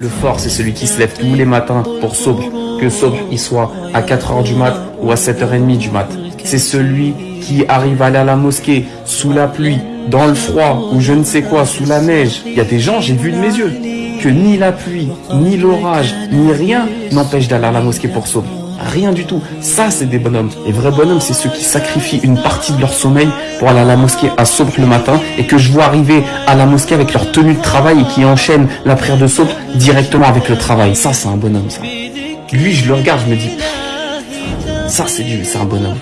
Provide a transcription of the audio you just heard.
Le fort, c'est celui qui se lève tous les matins pour sobre, que sobre il soit à 4h du mat ou à 7h30 du mat. C'est celui qui arrive à aller à la mosquée sous la pluie, dans le froid ou je ne sais quoi, sous la neige. Il y a des gens, j'ai vu de mes yeux, que ni la pluie, ni l'orage, ni rien n'empêche d'aller à la mosquée pour sobre. Rien du tout. Ça, c'est des bonhommes. Les vrais bonhommes, c'est ceux qui sacrifient une partie de leur sommeil pour aller à la mosquée à Sobre le matin et que je vois arriver à la mosquée avec leur tenue de travail et qui enchaînent la prière de Sobre directement avec le travail. Ça, c'est un bonhomme, ça. Lui, je le regarde, je me dis, ça, c'est du, c'est un bonhomme.